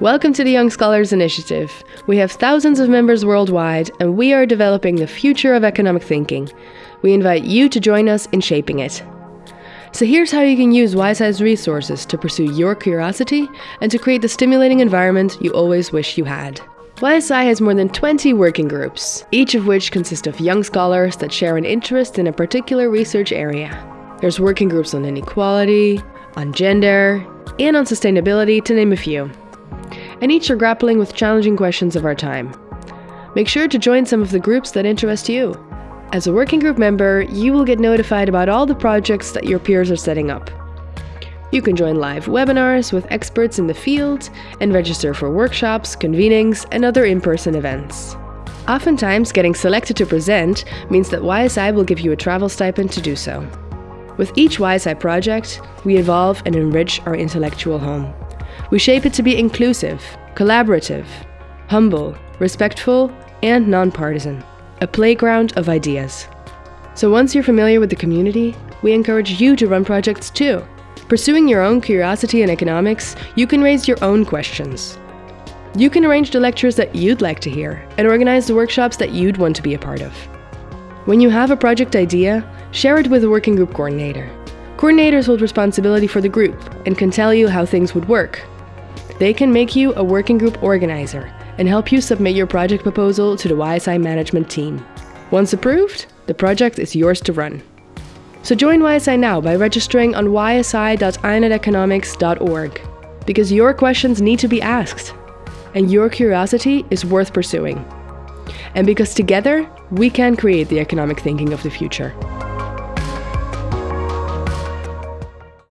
Welcome to the Young Scholars Initiative. We have thousands of members worldwide, and we are developing the future of economic thinking. We invite you to join us in shaping it. So here's how you can use YSI's resources to pursue your curiosity and to create the stimulating environment you always wish you had. YSI has more than 20 working groups, each of which consists of young scholars that share an interest in a particular research area. There's working groups on inequality, on gender, and on sustainability, to name a few and each are grappling with challenging questions of our time. Make sure to join some of the groups that interest you. As a working group member, you will get notified about all the projects that your peers are setting up. You can join live webinars with experts in the field and register for workshops, convenings, and other in-person events. Oftentimes, getting selected to present means that YSI will give you a travel stipend to do so. With each YSI project, we evolve and enrich our intellectual home. We shape it to be inclusive, collaborative, humble, respectful, and nonpartisan. A playground of ideas. So once you're familiar with the community, we encourage you to run projects too. Pursuing your own curiosity in economics, you can raise your own questions. You can arrange the lectures that you'd like to hear and organize the workshops that you'd want to be a part of. When you have a project idea, share it with a working group coordinator. Coordinators hold responsibility for the group and can tell you how things would work, they can make you a working group organizer and help you submit your project proposal to the YSI management team. Once approved, the project is yours to run. So join YSI now by registering on ysi.ineteconomics.org because your questions need to be asked and your curiosity is worth pursuing. And because together, we can create the economic thinking of the future.